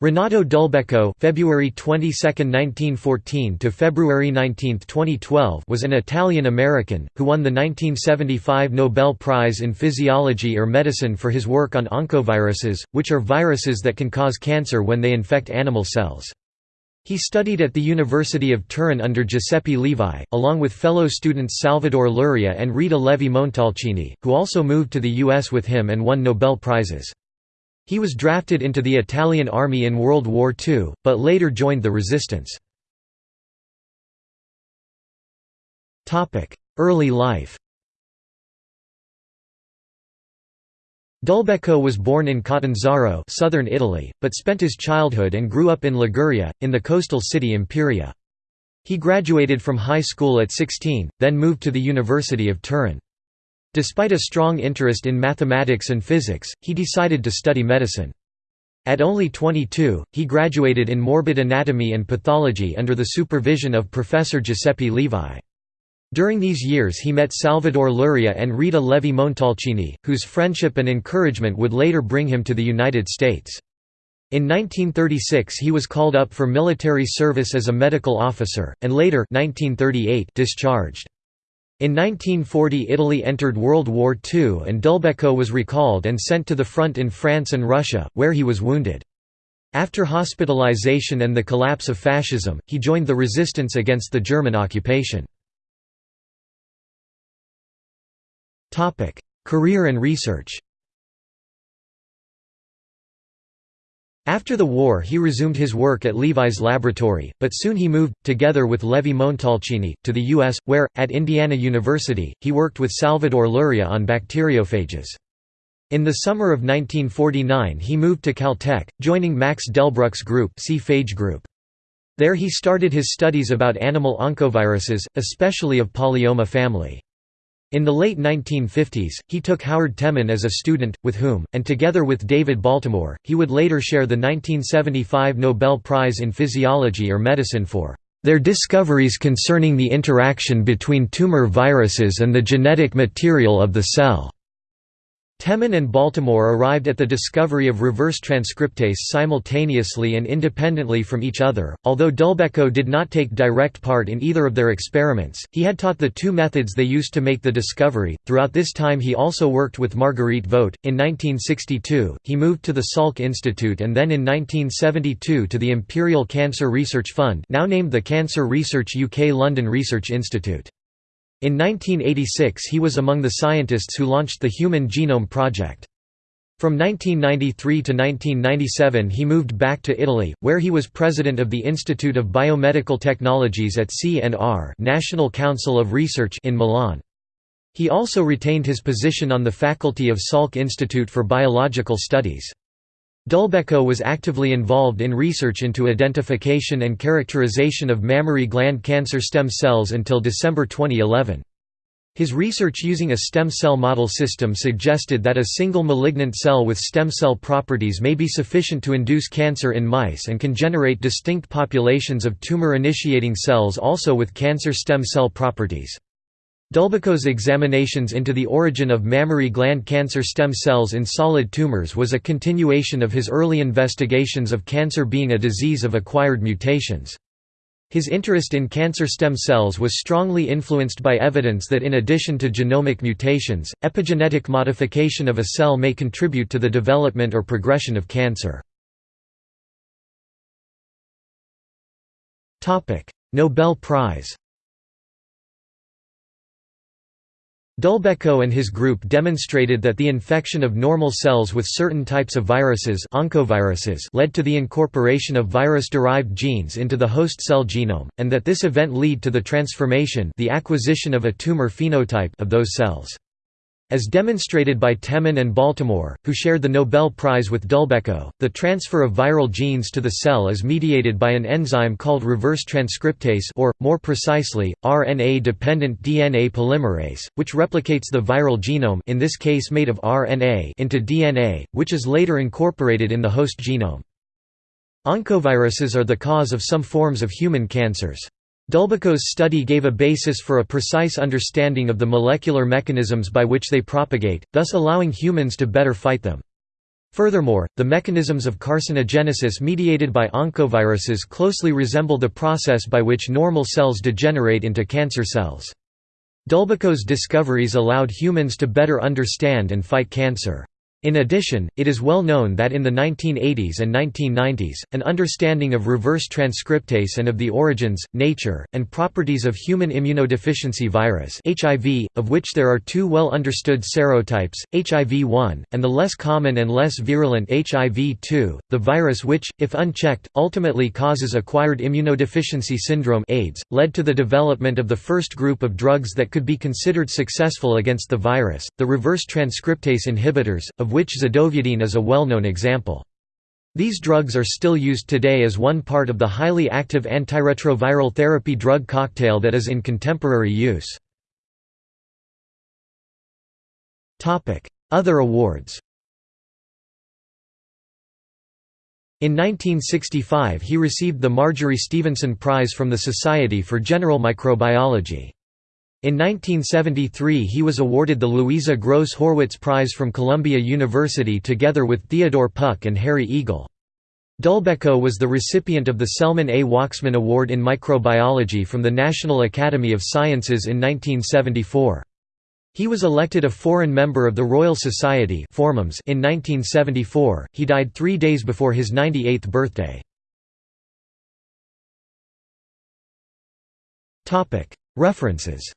Renato Dulbecco (February 22, 1914 to February 19, 2012) was an Italian-American who won the 1975 Nobel Prize in Physiology or Medicine for his work on oncoviruses, which are viruses that can cause cancer when they infect animal cells. He studied at the University of Turin under Giuseppe Levi, along with fellow students Salvador Luria and Rita Levi-Montalcini, who also moved to the US with him and won Nobel Prizes. He was drafted into the Italian army in World War II, but later joined the resistance. Early life Dulbecco was born in Catanzaro southern Italy, but spent his childhood and grew up in Liguria, in the coastal city Imperia. He graduated from high school at 16, then moved to the University of Turin. Despite a strong interest in mathematics and physics, he decided to study medicine. At only 22, he graduated in morbid anatomy and pathology under the supervision of Professor Giuseppe Levi. During these years he met Salvador Luria and Rita Levi-Montalcini, whose friendship and encouragement would later bring him to the United States. In 1936 he was called up for military service as a medical officer, and later 1938 discharged. In 1940 Italy entered World War II and Dulbecco was recalled and sent to the front in France and Russia, where he was wounded. After hospitalization and the collapse of fascism, he joined the resistance against the German occupation. Career and research After the war he resumed his work at Levi's laboratory, but soon he moved, together with Levi Montalcini, to the U.S., where, at Indiana University, he worked with Salvador Luria on bacteriophages. In the summer of 1949 he moved to Caltech, joining Max Delbruck's group, C. phage group. There he started his studies about animal oncoviruses, especially of polyoma family. In the late 1950s, he took Howard Temin as a student, with whom, and together with David Baltimore, he would later share the 1975 Nobel Prize in Physiology or Medicine for their discoveries concerning the interaction between tumor viruses and the genetic material of the cell. Temin and Baltimore arrived at the discovery of reverse transcriptase simultaneously and independently from each other. Although Dulbecco did not take direct part in either of their experiments, he had taught the two methods they used to make the discovery. Throughout this time, he also worked with Marguerite Vogt. In 1962, he moved to the Salk Institute and then in 1972 to the Imperial Cancer Research Fund, now named the Cancer Research UK London Research Institute. In 1986 he was among the scientists who launched the Human Genome Project. From 1993 to 1997 he moved back to Italy, where he was president of the Institute of Biomedical Technologies at CNR National Council of Research in Milan. He also retained his position on the faculty of Salk Institute for Biological Studies. Dulbecco was actively involved in research into identification and characterization of mammary gland cancer stem cells until December 2011. His research using a stem cell model system suggested that a single malignant cell with stem cell properties may be sufficient to induce cancer in mice and can generate distinct populations of tumor-initiating cells also with cancer stem cell properties. Dulbecco's examinations into the origin of mammary gland cancer stem cells in solid tumors was a continuation of his early investigations of cancer being a disease of acquired mutations. His interest in cancer stem cells was strongly influenced by evidence that in addition to genomic mutations, epigenetic modification of a cell may contribute to the development or progression of cancer. Nobel Prize Dulbecco and his group demonstrated that the infection of normal cells with certain types of viruses, oncoviruses led to the incorporation of virus-derived genes into the host cell genome, and that this event lead to the transformation the acquisition of a tumor phenotype of those cells. As demonstrated by Temin and Baltimore, who shared the Nobel Prize with Dulbecco, the transfer of viral genes to the cell is mediated by an enzyme called reverse transcriptase or, more precisely, RNA-dependent DNA polymerase, which replicates the viral genome in this case made of RNA into DNA, which is later incorporated in the host genome. Oncoviruses are the cause of some forms of human cancers. Dulbecco's study gave a basis for a precise understanding of the molecular mechanisms by which they propagate, thus allowing humans to better fight them. Furthermore, the mechanisms of carcinogenesis mediated by oncoviruses closely resemble the process by which normal cells degenerate into cancer cells. Dulbecco's discoveries allowed humans to better understand and fight cancer. In addition, it is well known that in the 1980s and 1990s, an understanding of reverse transcriptase and of the origins, nature, and properties of human immunodeficiency virus HIV, of which there are two well understood serotypes, HIV-1, and the less common and less virulent HIV-2, the virus which, if unchecked, ultimately causes acquired immunodeficiency syndrome AIDS, led to the development of the first group of drugs that could be considered successful against the virus, the reverse transcriptase inhibitors, of of which zidovudine is a well-known example. These drugs are still used today as one part of the highly active antiretroviral therapy drug cocktail that is in contemporary use. Other awards In 1965 he received the Marjory Stephenson Prize from the Society for General Microbiology. In 1973 he was awarded the Louisa Gross Horwitz Prize from Columbia University together with Theodore Puck and Harry Eagle. Dulbecco was the recipient of the Selman A. Waksman Award in Microbiology from the National Academy of Sciences in 1974. He was elected a foreign member of the Royal Society in 1974, he died three days before his 98th birthday. References